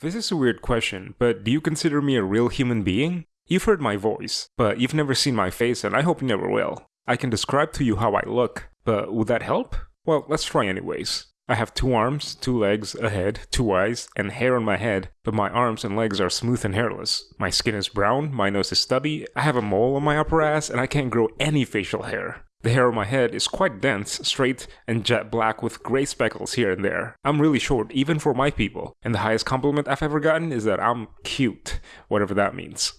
This is a weird question, but do you consider me a real human being? You've heard my voice, but you've never seen my face and I hope you never will. I can describe to you how I look, but would that help? Well, let's try anyways. I have two arms, two legs, a head, two eyes, and hair on my head, but my arms and legs are smooth and hairless. My skin is brown, my nose is stubby, I have a mole on my upper ass, and I can't grow any facial hair. The hair on my head is quite dense, straight, and jet black with grey speckles here and there. I'm really short, even for my people, and the highest compliment I've ever gotten is that I'm cute, whatever that means.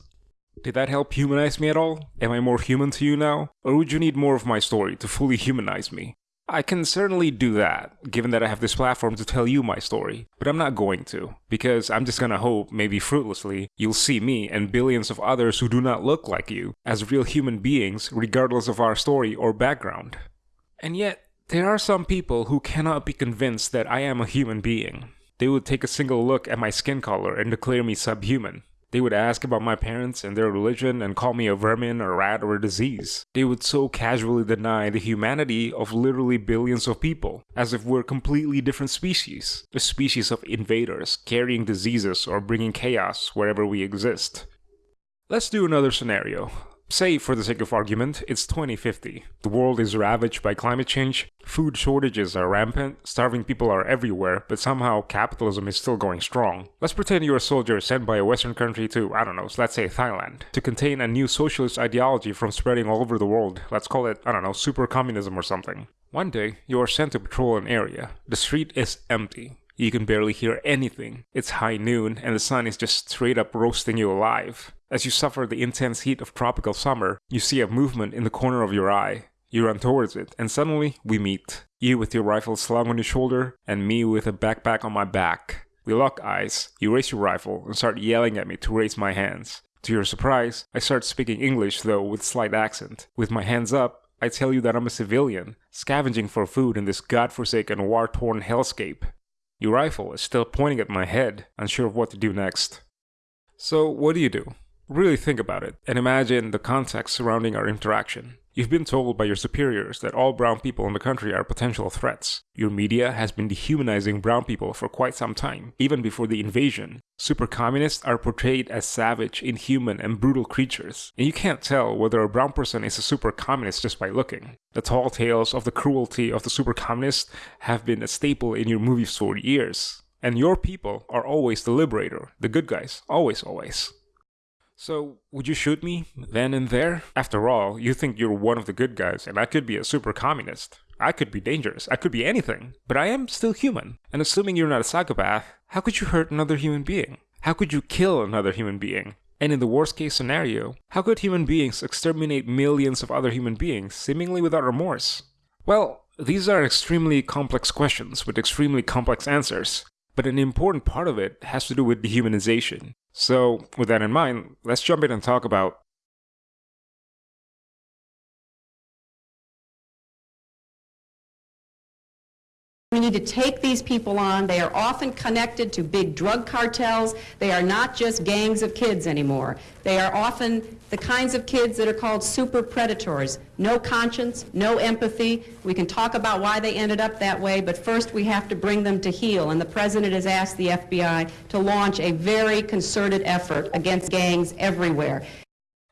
Did that help humanize me at all? Am I more human to you now? Or would you need more of my story to fully humanize me? I can certainly do that, given that I have this platform to tell you my story, but I'm not going to, because I'm just gonna hope, maybe fruitlessly, you'll see me and billions of others who do not look like you as real human beings, regardless of our story or background. And yet, there are some people who cannot be convinced that I am a human being. They would take a single look at my skin color and declare me subhuman. They would ask about my parents and their religion and call me a vermin, a rat, or a disease. They would so casually deny the humanity of literally billions of people, as if we're completely different species. A species of invaders, carrying diseases or bringing chaos wherever we exist. Let's do another scenario. Say, for the sake of argument, it's 2050. The world is ravaged by climate change, food shortages are rampant, starving people are everywhere, but somehow capitalism is still going strong. Let's pretend you're a soldier sent by a western country to, I don't know, let's say Thailand, to contain a new socialist ideology from spreading all over the world. Let's call it, I don't know, super communism or something. One day, you are sent to patrol an area. The street is empty. You can barely hear anything. It's high noon and the sun is just straight up roasting you alive. As you suffer the intense heat of tropical summer, you see a movement in the corner of your eye. You run towards it, and suddenly we meet. You with your rifle slung on your shoulder, and me with a backpack on my back. We lock eyes, you raise your rifle, and start yelling at me to raise my hands. To your surprise, I start speaking English though with slight accent. With my hands up, I tell you that I'm a civilian, scavenging for food in this godforsaken war-torn hellscape. Your rifle is still pointing at my head, unsure of what to do next. So, what do you do? Really think about it, and imagine the context surrounding our interaction. You've been told by your superiors that all brown people in the country are potential threats. Your media has been dehumanizing brown people for quite some time, even before the invasion. Super communists are portrayed as savage, inhuman, and brutal creatures, and you can't tell whether a brown person is a super communist just by looking. The tall tales of the cruelty of the super communists have been a staple in your movies for years. And your people are always the liberator, the good guys, always, always. So, would you shoot me then and there? After all, you think you're one of the good guys, and I could be a super communist. I could be dangerous, I could be anything, but I am still human. And assuming you're not a psychopath, how could you hurt another human being? How could you kill another human being? And in the worst case scenario, how could human beings exterminate millions of other human beings, seemingly without remorse? Well, these are extremely complex questions with extremely complex answers, but an important part of it has to do with dehumanization. So, with that in mind, let's jump in and talk about We need to take these people on. They are often connected to big drug cartels. They are not just gangs of kids anymore. They are often the kinds of kids that are called super predators. No conscience, no empathy. We can talk about why they ended up that way, but first we have to bring them to heel. And the President has asked the FBI to launch a very concerted effort against gangs everywhere.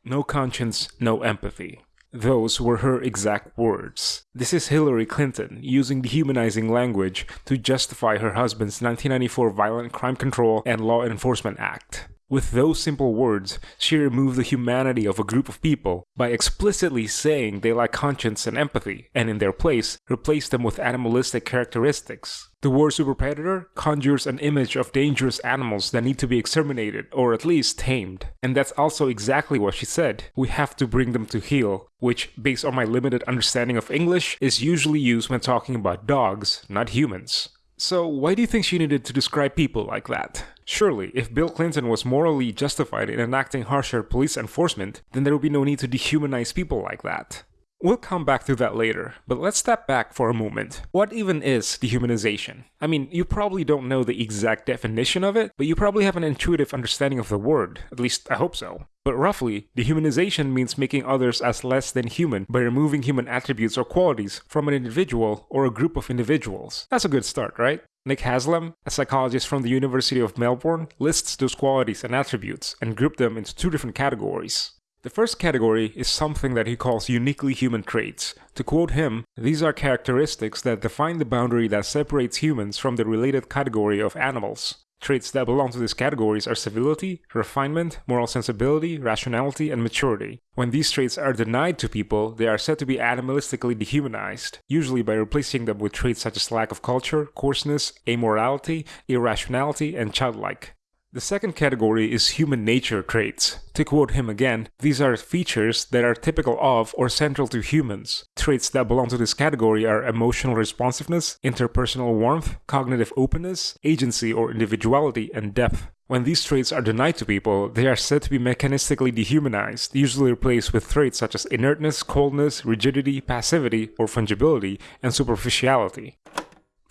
no conscience, no empathy. Those were her exact words. This is Hillary Clinton using dehumanizing language to justify her husband's 1994 Violent Crime Control and Law Enforcement Act. With those simple words, she removed the humanity of a group of people by explicitly saying they lack conscience and empathy, and in their place, replaced them with animalistic characteristics. The word super predator conjures an image of dangerous animals that need to be exterminated, or at least tamed. And that's also exactly what she said. We have to bring them to heel, which, based on my limited understanding of English, is usually used when talking about dogs, not humans. So, why do you think she needed to describe people like that? Surely, if Bill Clinton was morally justified in enacting harsher police enforcement, then there would be no need to dehumanize people like that. We'll come back to that later, but let's step back for a moment. What even is dehumanization? I mean, you probably don't know the exact definition of it, but you probably have an intuitive understanding of the word. At least, I hope so. But roughly, dehumanization means making others as less than human by removing human attributes or qualities from an individual or a group of individuals. That's a good start, right? Nick Haslam, a psychologist from the University of Melbourne, lists those qualities and attributes and grouped them into two different categories. The first category is something that he calls uniquely human traits. To quote him, these are characteristics that define the boundary that separates humans from the related category of animals. Traits that belong to these categories are civility, refinement, moral sensibility, rationality, and maturity. When these traits are denied to people, they are said to be animalistically dehumanized, usually by replacing them with traits such as lack of culture, coarseness, amorality, irrationality, and childlike. The second category is human nature traits. To quote him again, these are features that are typical of or central to humans. Traits that belong to this category are emotional responsiveness, interpersonal warmth, cognitive openness, agency or individuality, and depth. When these traits are denied to people, they are said to be mechanistically dehumanized, usually replaced with traits such as inertness, coldness, rigidity, passivity, or fungibility, and superficiality.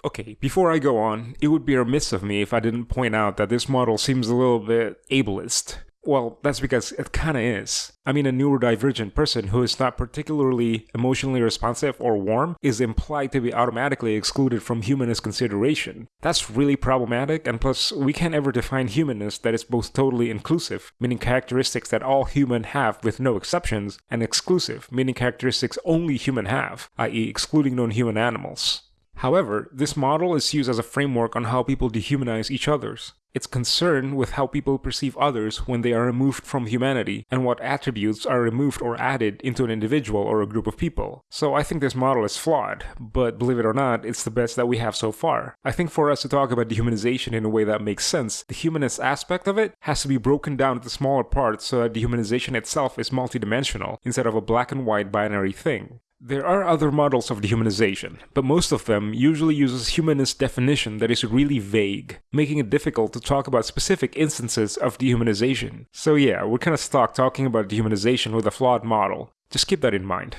Okay, before I go on, it would be remiss of me if I didn't point out that this model seems a little bit ableist. Well, that's because it kinda is. I mean, a neurodivergent person who is not particularly emotionally responsive or warm is implied to be automatically excluded from humanist consideration. That's really problematic, and plus, we can't ever define humanness that is both totally inclusive, meaning characteristics that all human have with no exceptions, and exclusive, meaning characteristics only human have, i.e., excluding non human animals. However, this model is used as a framework on how people dehumanize each others. It's concerned with how people perceive others when they are removed from humanity and what attributes are removed or added into an individual or a group of people. So I think this model is flawed, but believe it or not, it's the best that we have so far. I think for us to talk about dehumanization in a way that makes sense, the humanist aspect of it has to be broken down into smaller parts so that dehumanization itself is multidimensional instead of a black and white binary thing. There are other models of dehumanization, but most of them usually uses humanist definition that is really vague, making it difficult to talk about specific instances of dehumanization. So yeah, we're kinda stuck talking about dehumanization with a flawed model. Just keep that in mind.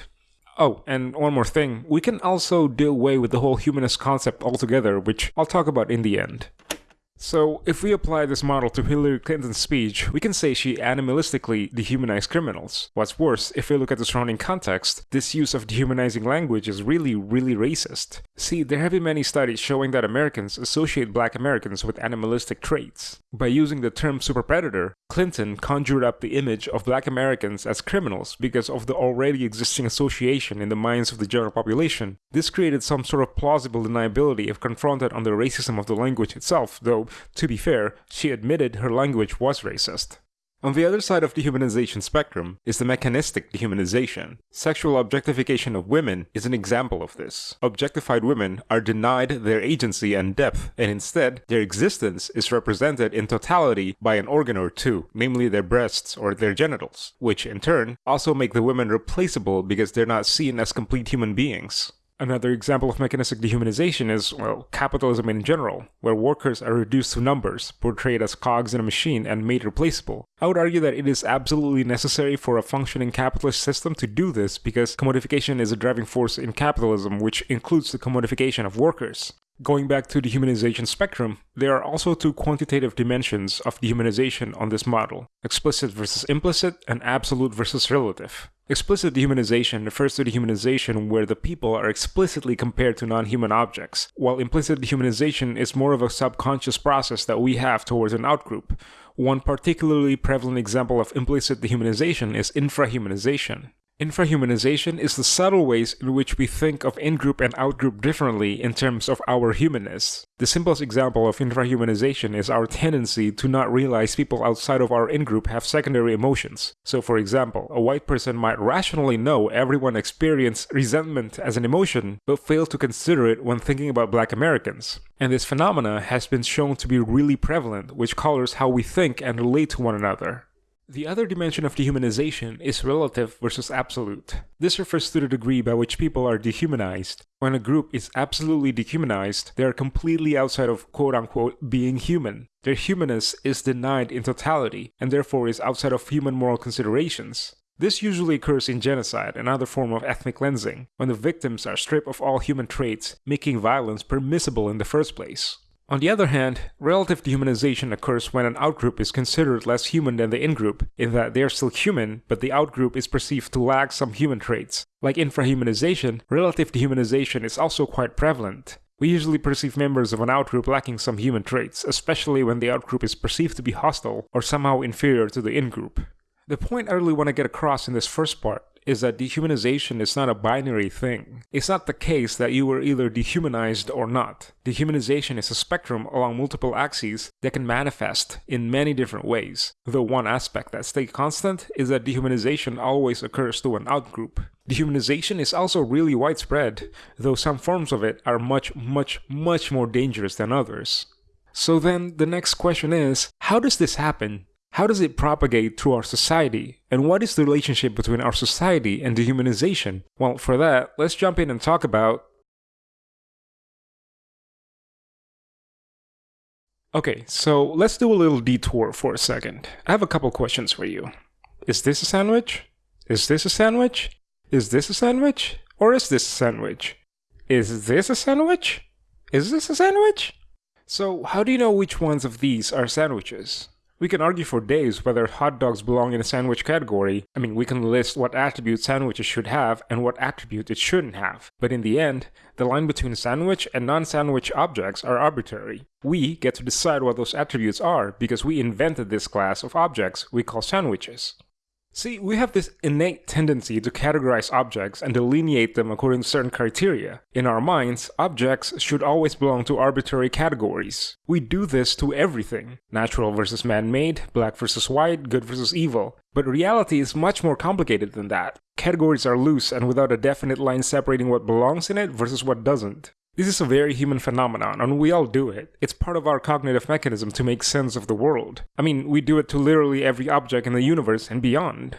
Oh, and one more thing, we can also do away with the whole humanist concept altogether, which I'll talk about in the end. So, if we apply this model to Hillary Clinton's speech, we can say she animalistically dehumanized criminals. What's worse, if we look at the surrounding context, this use of dehumanizing language is really, really racist. See, there have been many studies showing that Americans associate black Americans with animalistic traits. By using the term superpredator, Clinton conjured up the image of black Americans as criminals because of the already existing association in the minds of the general population. This created some sort of plausible deniability if confronted on the racism of the language itself, though to be fair, she admitted her language was racist. On the other side of the dehumanization spectrum is the mechanistic dehumanization. Sexual objectification of women is an example of this. Objectified women are denied their agency and depth, and instead, their existence is represented in totality by an organ or two, namely their breasts or their genitals, which in turn also make the women replaceable because they're not seen as complete human beings. Another example of mechanistic dehumanization is, well, capitalism in general, where workers are reduced to numbers, portrayed as cogs in a machine, and made replaceable. I would argue that it is absolutely necessary for a functioning capitalist system to do this because commodification is a driving force in capitalism, which includes the commodification of workers. Going back to the dehumanization spectrum, there are also two quantitative dimensions of dehumanization on this model explicit versus implicit, and absolute versus relative. Explicit dehumanization refers to dehumanization where the people are explicitly compared to non-human objects, while implicit dehumanization is more of a subconscious process that we have towards an outgroup. One particularly prevalent example of implicit dehumanization is infrahumanization. Infrahumanization is the subtle ways in which we think of in-group and out-group differently in terms of our humanness. The simplest example of infrahumanization is our tendency to not realize people outside of our in-group have secondary emotions. So for example, a white person might rationally know everyone experience resentment as an emotion, but fail to consider it when thinking about black Americans. And this phenomena has been shown to be really prevalent, which colors how we think and relate to one another. The other dimension of dehumanization is relative versus absolute. This refers to the degree by which people are dehumanized. When a group is absolutely dehumanized, they are completely outside of quote unquote being human. Their humanness is denied in totality, and therefore is outside of human moral considerations. This usually occurs in genocide, another form of ethnic cleansing, when the victims are stripped of all human traits, making violence permissible in the first place. On the other hand, relative dehumanization occurs when an outgroup is considered less human than the in-group, in that they are still human, but the outgroup is perceived to lack some human traits. Like infrahumanization, relative dehumanization is also quite prevalent. We usually perceive members of an outgroup lacking some human traits, especially when the outgroup is perceived to be hostile or somehow inferior to the in-group. The point I really want to get across in this first part is that dehumanization is not a binary thing. It's not the case that you were either dehumanized or not. Dehumanization is a spectrum along multiple axes that can manifest in many different ways, though one aspect that stays constant is that dehumanization always occurs to an outgroup. Dehumanization is also really widespread, though some forms of it are much, much, much more dangerous than others. So then the next question is, how does this happen? How does it propagate through our society? And what is the relationship between our society and dehumanization? Well, for that, let's jump in and talk about Okay, so let's do a little detour for a second. I have a couple questions for you. Is this a sandwich? Is this a sandwich? Is this a sandwich? Or is this a sandwich? Is this a sandwich? Is this a sandwich? So, how do you know which ones of these are sandwiches? We can argue for days whether hot dogs belong in a sandwich category. I mean, we can list what attributes sandwiches should have and what attributes it shouldn't have. But in the end, the line between sandwich and non-sandwich objects are arbitrary. We get to decide what those attributes are because we invented this class of objects we call sandwiches. See, we have this innate tendency to categorize objects and delineate them according to certain criteria. In our minds, objects should always belong to arbitrary categories. We do this to everything natural versus man made, black versus white, good versus evil. But reality is much more complicated than that. Categories are loose and without a definite line separating what belongs in it versus what doesn't. This is a very human phenomenon, and we all do it. It's part of our cognitive mechanism to make sense of the world. I mean, we do it to literally every object in the universe and beyond.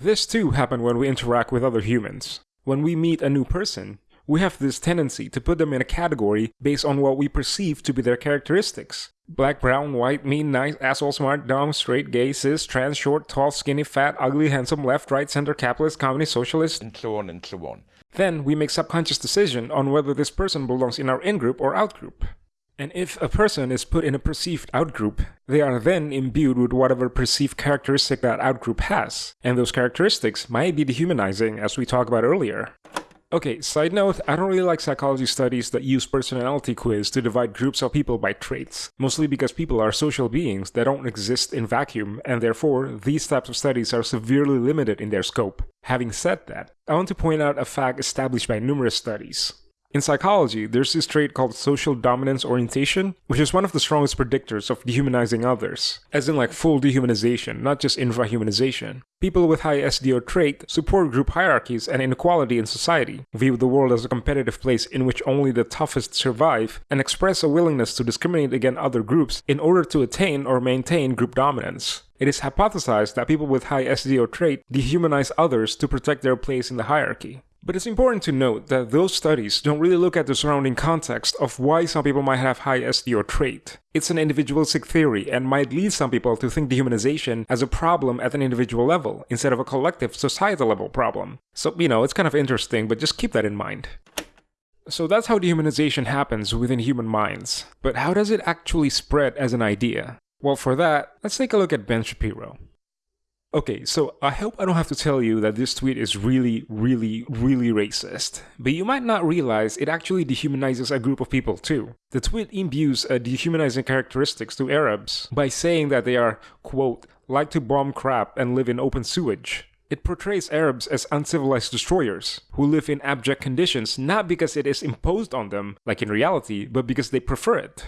This too happens when we interact with other humans. When we meet a new person, we have this tendency to put them in a category based on what we perceive to be their characteristics. Black, brown, white, mean, nice, asshole, smart, dumb, straight, gay, cis, trans, short, tall, skinny, fat, ugly, handsome, left, right, center, capitalist, communist, socialist, and so on and so on. Then we make subconscious decision on whether this person belongs in our in-group or out-group. And if a person is put in a perceived outgroup, they are then imbued with whatever perceived characteristic that outgroup has, and those characteristics might be dehumanizing as we talked about earlier. Okay, side note, I don't really like psychology studies that use personality quiz to divide groups of people by traits, mostly because people are social beings that don't exist in vacuum, and therefore, these types of studies are severely limited in their scope. Having said that, I want to point out a fact established by numerous studies. In psychology, there's this trait called social dominance orientation, which is one of the strongest predictors of dehumanizing others, as in like full dehumanization, not just infrahumanization. People with high SDO trait support group hierarchies and inequality in society, view the world as a competitive place in which only the toughest survive, and express a willingness to discriminate against other groups in order to attain or maintain group dominance. It is hypothesized that people with high SDO trait dehumanize others to protect their place in the hierarchy. But it's important to note that those studies don't really look at the surrounding context of why some people might have high SDO trait. It's an individualistic theory and might lead some people to think dehumanization as a problem at an individual level instead of a collective societal level problem. So, you know, it's kind of interesting, but just keep that in mind. So that's how dehumanization happens within human minds. But how does it actually spread as an idea? Well, for that, let's take a look at Ben Shapiro. Okay, so I hope I don't have to tell you that this tweet is really, really, really racist. But you might not realize it actually dehumanizes a group of people too. The tweet imbues a dehumanizing characteristics to Arabs by saying that they are, quote, like to bomb crap and live in open sewage. It portrays Arabs as uncivilized destroyers, who live in abject conditions not because it is imposed on them, like in reality, but because they prefer it.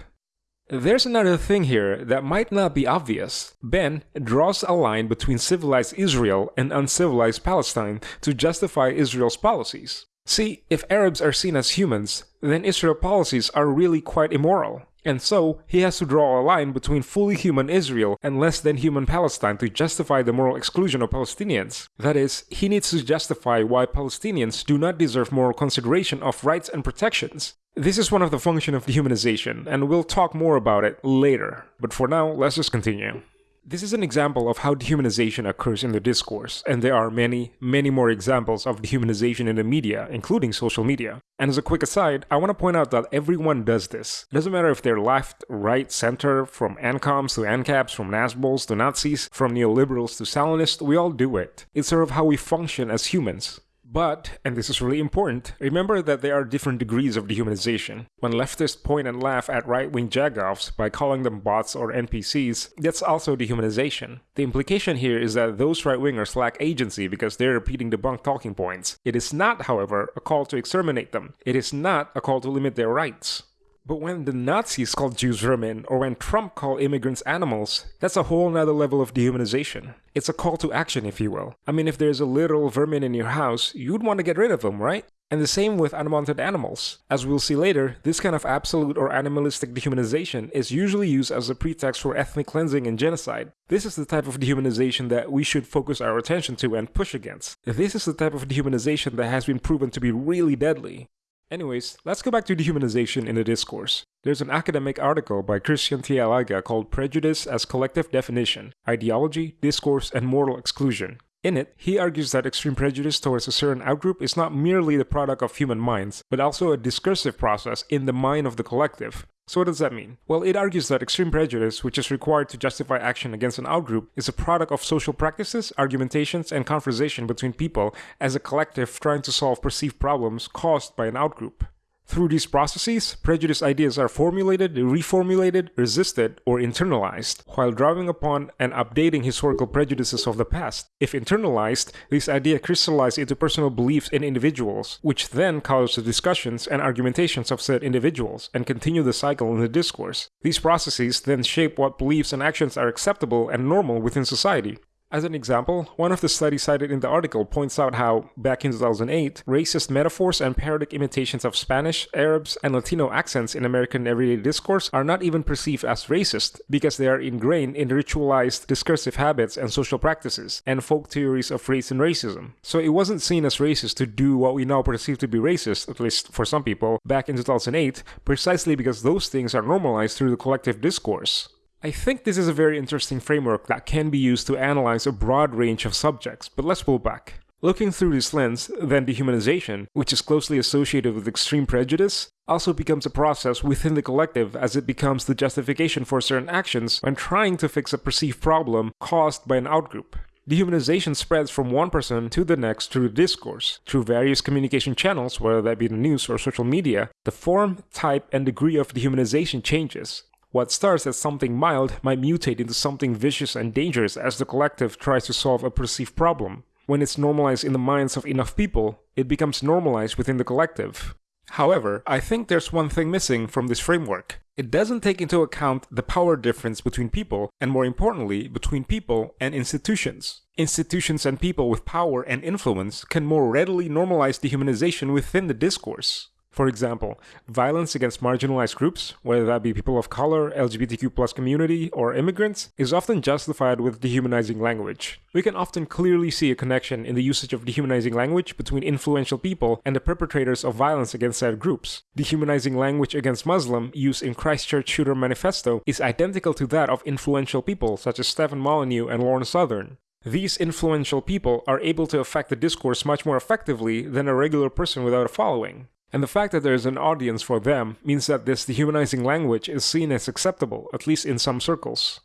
There's another thing here that might not be obvious. Ben draws a line between civilized Israel and uncivilized Palestine to justify Israel's policies. See, if Arabs are seen as humans, then Israel policies are really quite immoral. And so, he has to draw a line between fully human Israel and less than human Palestine to justify the moral exclusion of Palestinians. That is, he needs to justify why Palestinians do not deserve moral consideration of rights and protections. This is one of the functions of dehumanization, and we'll talk more about it later. But for now, let's just continue. This is an example of how dehumanization occurs in the discourse, and there are many, many more examples of dehumanization in the media, including social media. And as a quick aside, I want to point out that everyone does this. It doesn't matter if they're left, right, center, from ANCOMs to ANCAPs, from NASBOLs to Nazis, from neoliberals to Stalinists, we all do it. It's sort of how we function as humans. But, and this is really important, remember that there are different degrees of dehumanization. When leftists point and laugh at right-wing jagoffs by calling them bots or NPCs, that's also dehumanization. The implication here is that those right-wingers lack agency because they're repeating debunked talking points. It is not, however, a call to exterminate them. It is not a call to limit their rights. But when the Nazis called Jews vermin, or when Trump called immigrants animals, that's a whole nother level of dehumanization. It's a call to action, if you will. I mean, if there's a literal vermin in your house, you'd want to get rid of them, right? And the same with unwanted animals. As we'll see later, this kind of absolute or animalistic dehumanization is usually used as a pretext for ethnic cleansing and genocide. This is the type of dehumanization that we should focus our attention to and push against. This is the type of dehumanization that has been proven to be really deadly. Anyways, let's go back to dehumanization in the discourse. There's an academic article by Christian Tileagă called Prejudice as Collective Definition, Ideology, Discourse, and Moral Exclusion. In it, he argues that extreme prejudice towards a certain outgroup is not merely the product of human minds, but also a discursive process in the mind of the collective, so what does that mean? Well, it argues that extreme prejudice, which is required to justify action against an outgroup, is a product of social practices, argumentations, and conversation between people as a collective trying to solve perceived problems caused by an outgroup. Through these processes, prejudice ideas are formulated, reformulated, resisted, or internalized, while drawing upon and updating historical prejudices of the past. If internalized, these ideas crystallize into personal beliefs in individuals, which then colors the discussions and argumentations of said individuals, and continue the cycle in the discourse. These processes then shape what beliefs and actions are acceptable and normal within society. As an example, one of the studies cited in the article points out how, back in 2008, racist metaphors and parodic imitations of Spanish, Arabs, and Latino accents in American everyday discourse are not even perceived as racist because they are ingrained in ritualized discursive habits and social practices and folk theories of race and racism. So it wasn't seen as racist to do what we now perceive to be racist, at least for some people, back in 2008, precisely because those things are normalized through the collective discourse. I think this is a very interesting framework that can be used to analyze a broad range of subjects, but let's pull back. Looking through this lens, then dehumanization, which is closely associated with extreme prejudice, also becomes a process within the collective as it becomes the justification for certain actions when trying to fix a perceived problem caused by an outgroup. Dehumanization spreads from one person to the next through discourse. Through various communication channels, whether that be the news or social media, the form, type, and degree of dehumanization changes. What starts as something mild might mutate into something vicious and dangerous as the collective tries to solve a perceived problem. When it's normalized in the minds of enough people, it becomes normalized within the collective. However, I think there's one thing missing from this framework. It doesn't take into account the power difference between people, and more importantly, between people and institutions. Institutions and people with power and influence can more readily normalize dehumanization within the discourse. For example, violence against marginalized groups, whether that be people of color, LGBTQ plus community, or immigrants, is often justified with dehumanizing language. We can often clearly see a connection in the usage of dehumanizing language between influential people and the perpetrators of violence against said groups. Dehumanizing language against Muslim used in Christchurch Shooter Manifesto is identical to that of influential people such as Stefan Molyneux and Lauren Southern. These influential people are able to affect the discourse much more effectively than a regular person without a following. And the fact that there is an audience for them means that this dehumanizing language is seen as acceptable, at least in some circles.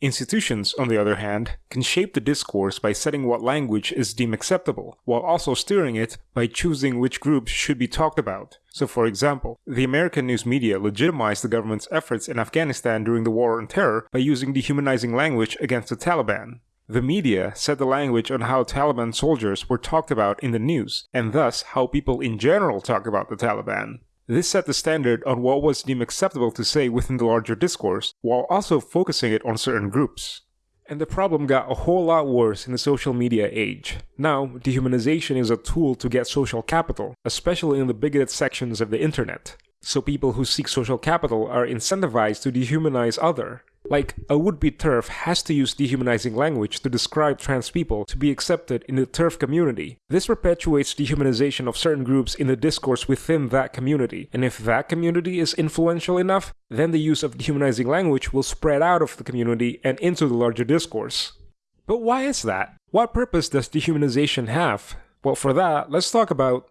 Institutions, on the other hand, can shape the discourse by setting what language is deemed acceptable, while also steering it by choosing which groups should be talked about. So, for example, the American news media legitimized the government's efforts in Afghanistan during the War on Terror by using dehumanizing language against the Taliban. The media set the language on how Taliban soldiers were talked about in the news, and thus how people in general talk about the Taliban. This set the standard on what was deemed acceptable to say within the larger discourse, while also focusing it on certain groups. And the problem got a whole lot worse in the social media age. Now, dehumanization is a tool to get social capital, especially in the bigoted sections of the internet. So people who seek social capital are incentivized to dehumanize other. Like, a would-be TERF has to use dehumanizing language to describe trans people to be accepted in the TERF community. This perpetuates dehumanization of certain groups in the discourse within that community, and if that community is influential enough, then the use of dehumanizing language will spread out of the community and into the larger discourse. But why is that? What purpose does dehumanization have? Well, for that, let's talk about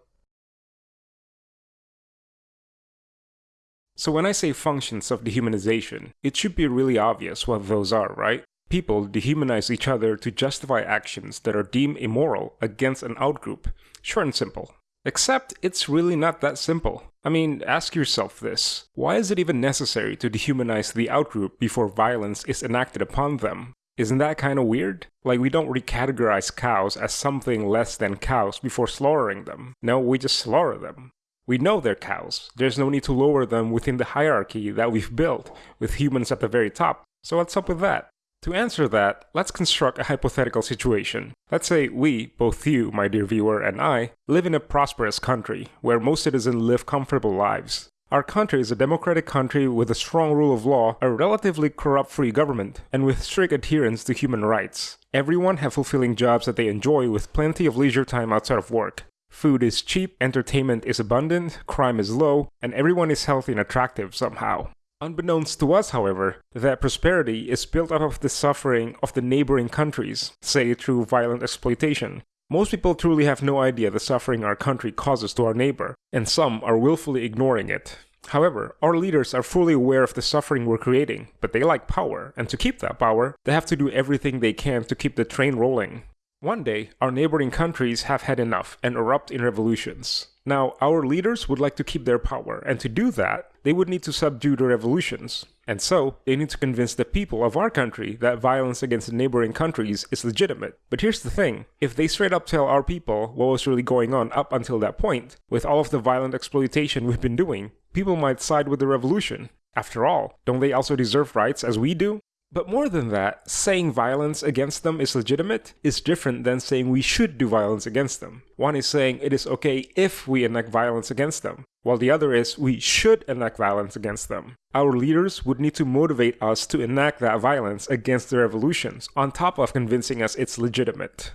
So when I say functions of dehumanization, it should be really obvious what those are, right? People dehumanize each other to justify actions that are deemed immoral against an outgroup. Short and simple. Except it's really not that simple. I mean, ask yourself this. Why is it even necessary to dehumanize the outgroup before violence is enacted upon them? Isn't that kinda weird? Like, we don't recategorize cows as something less than cows before slaughtering them. No, we just slaughter them. We know they're cows. There's no need to lower them within the hierarchy that we've built, with humans at the very top. So what's up with that? To answer that, let's construct a hypothetical situation. Let's say we, both you, my dear viewer, and I, live in a prosperous country, where most citizens live comfortable lives. Our country is a democratic country with a strong rule of law, a relatively corrupt-free government, and with strict adherence to human rights. Everyone have fulfilling jobs that they enjoy with plenty of leisure time outside of work. Food is cheap, entertainment is abundant, crime is low, and everyone is healthy and attractive somehow. Unbeknownst to us, however, that prosperity is built up of the suffering of the neighboring countries, say through violent exploitation. Most people truly have no idea the suffering our country causes to our neighbor, and some are willfully ignoring it. However, our leaders are fully aware of the suffering we're creating, but they like power, and to keep that power, they have to do everything they can to keep the train rolling. One day, our neighboring countries have had enough and erupt in revolutions. Now, our leaders would like to keep their power, and to do that, they would need to subdue the revolutions. And so, they need to convince the people of our country that violence against neighboring countries is legitimate. But here's the thing, if they straight up tell our people what was really going on up until that point, with all of the violent exploitation we've been doing, people might side with the revolution. After all, don't they also deserve rights as we do? But more than that, saying violence against them is legitimate is different than saying we should do violence against them. One is saying it is okay if we enact violence against them, while the other is we should enact violence against them. Our leaders would need to motivate us to enact that violence against the revolutions, on top of convincing us it's legitimate.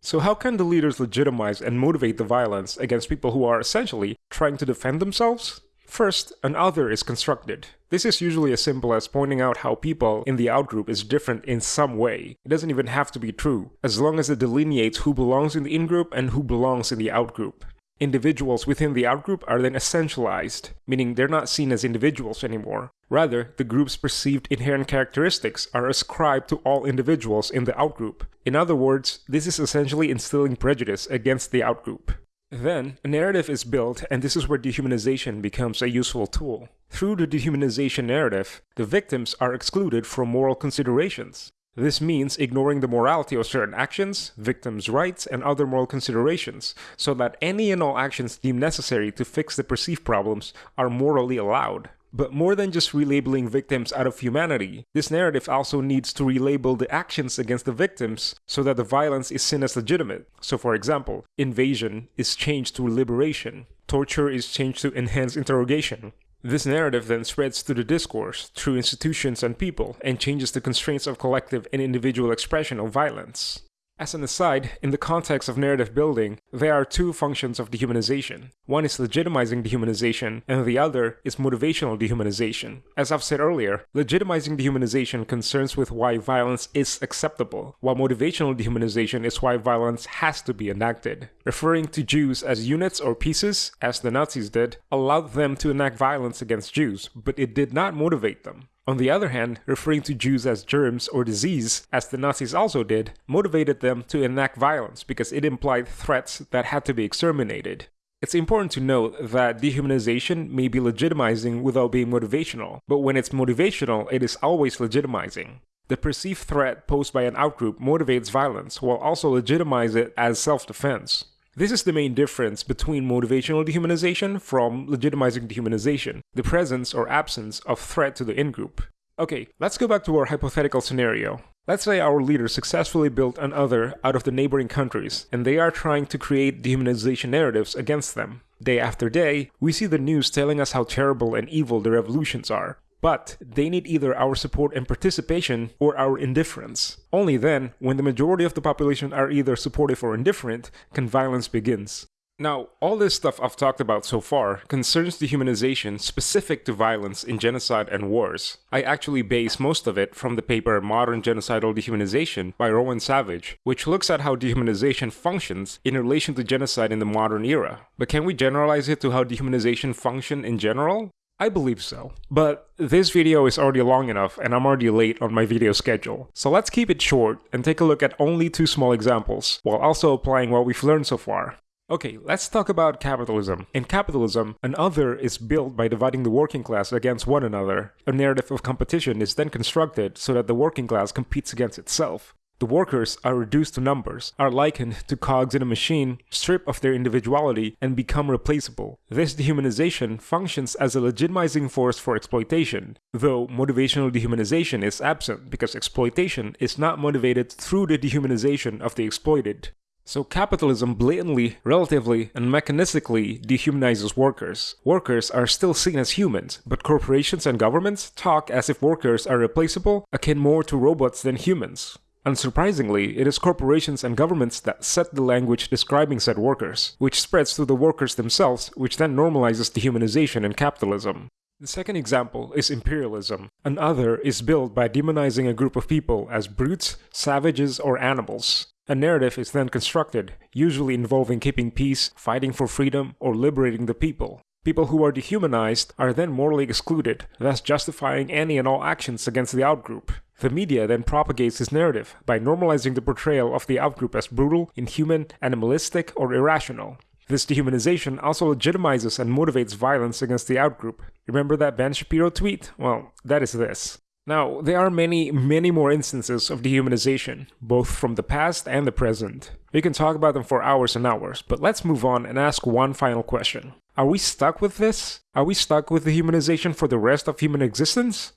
So how can the leaders legitimize and motivate the violence against people who are essentially trying to defend themselves? First, an other is constructed. This is usually as simple as pointing out how people in the outgroup is different in some way. It doesn't even have to be true, as long as it delineates who belongs in the in-group and who belongs in the outgroup. Individuals within the outgroup are then essentialized, meaning they're not seen as individuals anymore. Rather, the group's perceived inherent characteristics are ascribed to all individuals in the outgroup. In other words, this is essentially instilling prejudice against the outgroup. Then, a narrative is built, and this is where dehumanization becomes a useful tool. Through the dehumanization narrative, the victims are excluded from moral considerations. This means ignoring the morality of certain actions, victims' rights, and other moral considerations, so that any and all actions deemed necessary to fix the perceived problems are morally allowed. But more than just relabeling victims out of humanity, this narrative also needs to relabel the actions against the victims so that the violence is seen as legitimate. So for example, invasion is changed to liberation, torture is changed to enhanced interrogation. This narrative then spreads to the discourse, through institutions and people, and changes the constraints of collective and individual expression of violence. As an aside, in the context of narrative building, there are two functions of dehumanization. One is legitimizing dehumanization, and the other is motivational dehumanization. As I've said earlier, legitimizing dehumanization concerns with why violence is acceptable, while motivational dehumanization is why violence has to be enacted. Referring to Jews as units or pieces, as the Nazis did, allowed them to enact violence against Jews, but it did not motivate them. On the other hand, referring to Jews as germs or disease, as the Nazis also did, motivated them to enact violence because it implied threats that had to be exterminated. It's important to note that dehumanization may be legitimizing without being motivational, but when it's motivational, it is always legitimizing. The perceived threat posed by an outgroup motivates violence while also legitimize it as self-defense. This is the main difference between motivational dehumanization from legitimizing dehumanization, the presence or absence of threat to the in-group. Okay, let's go back to our hypothetical scenario. Let's say our leader successfully built an other out of the neighboring countries, and they are trying to create dehumanization narratives against them. Day after day, we see the news telling us how terrible and evil the revolutions are. But they need either our support and participation or our indifference. Only then, when the majority of the population are either supportive or indifferent, can violence begins. Now, all this stuff I've talked about so far concerns dehumanization specific to violence in genocide and wars. I actually base most of it from the paper Modern Genocidal Dehumanization by Rowan Savage, which looks at how dehumanization functions in relation to genocide in the modern era. But can we generalize it to how dehumanization function in general? I believe so. But this video is already long enough and I'm already late on my video schedule. So let's keep it short and take a look at only two small examples, while also applying what we've learned so far. Okay, let's talk about capitalism. In capitalism, an other is built by dividing the working class against one another. A narrative of competition is then constructed so that the working class competes against itself. The workers are reduced to numbers, are likened to cogs in a machine, strip of their individuality, and become replaceable. This dehumanization functions as a legitimizing force for exploitation, though motivational dehumanization is absent because exploitation is not motivated through the dehumanization of the exploited. So capitalism blatantly, relatively, and mechanistically dehumanizes workers. Workers are still seen as humans, but corporations and governments talk as if workers are replaceable, akin more to robots than humans. Unsurprisingly, it is corporations and governments that set the language describing said workers, which spreads to the workers themselves, which then normalizes dehumanization in capitalism. The second example is imperialism. Another is built by demonizing a group of people as brutes, savages, or animals. A narrative is then constructed, usually involving keeping peace, fighting for freedom, or liberating the people. People who are dehumanized are then morally excluded, thus justifying any and all actions against the outgroup. The media then propagates this narrative by normalizing the portrayal of the outgroup as brutal, inhuman, animalistic, or irrational. This dehumanization also legitimizes and motivates violence against the outgroup. Remember that Ben Shapiro tweet? Well, that is this. Now, there are many, many more instances of dehumanization, both from the past and the present. We can talk about them for hours and hours, but let's move on and ask one final question. Are we stuck with this? Are we stuck with dehumanization for the rest of human existence?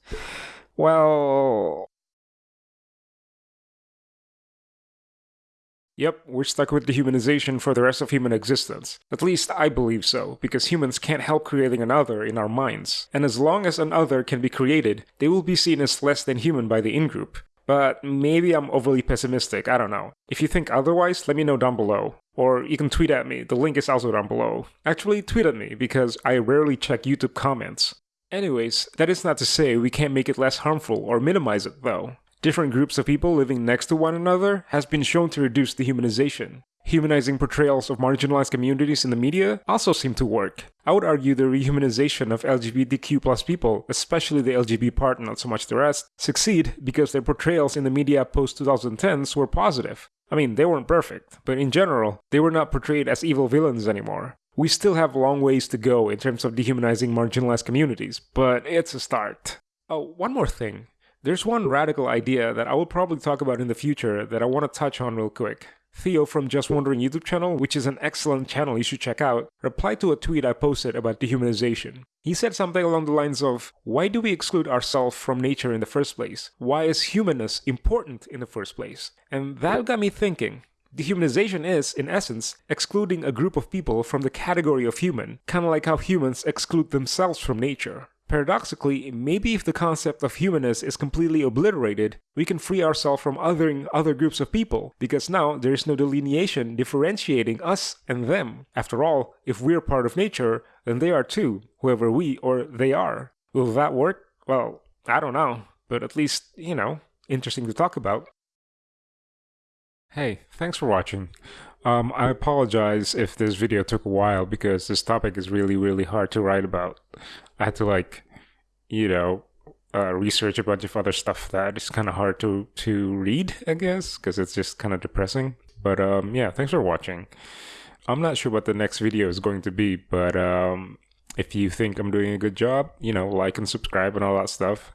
Well, Yep, we're stuck with dehumanization for the rest of human existence. At least I believe so, because humans can't help creating another in our minds. And as long as another can be created, they will be seen as less than human by the in-group. But maybe I'm overly pessimistic, I don't know. If you think otherwise, let me know down below. Or you can tweet at me, the link is also down below. Actually, tweet at me, because I rarely check YouTube comments. Anyways, that is not to say we can't make it less harmful or minimize it though different groups of people living next to one another has been shown to reduce dehumanization. Humanizing portrayals of marginalized communities in the media also seem to work. I would argue the rehumanization of LGBTQ people, especially the LGBT part, not so much the rest, succeed because their portrayals in the media post 2010s were positive. I mean, they weren't perfect, but in general, they were not portrayed as evil villains anymore. We still have long ways to go in terms of dehumanizing marginalized communities, but it's a start. Oh, one more thing. There's one radical idea that I will probably talk about in the future that I want to touch on real quick. Theo from Just Wondering YouTube channel, which is an excellent channel you should check out, replied to a tweet I posted about dehumanization. He said something along the lines of, Why do we exclude ourselves from nature in the first place? Why is humanness important in the first place? And that got me thinking. Dehumanization is, in essence, excluding a group of people from the category of human, kinda like how humans exclude themselves from nature. Paradoxically, maybe if the concept of humanness is completely obliterated, we can free ourselves from othering other groups of people, because now there is no delineation differentiating us and them. After all, if we're part of nature, then they are too, whoever we or they are. Will that work? Well, I don't know, but at least, you know, interesting to talk about. Hey, thanks for watching. Um, I apologize if this video took a while because this topic is really, really hard to write about. I had to like, you know, uh, research a bunch of other stuff that is kind of hard to to read, I guess, because it's just kind of depressing. But um, yeah, thanks for watching. I'm not sure what the next video is going to be, but um, if you think I'm doing a good job, you know, like and subscribe and all that stuff.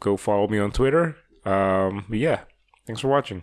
Go follow me on Twitter. Um, yeah, thanks for watching.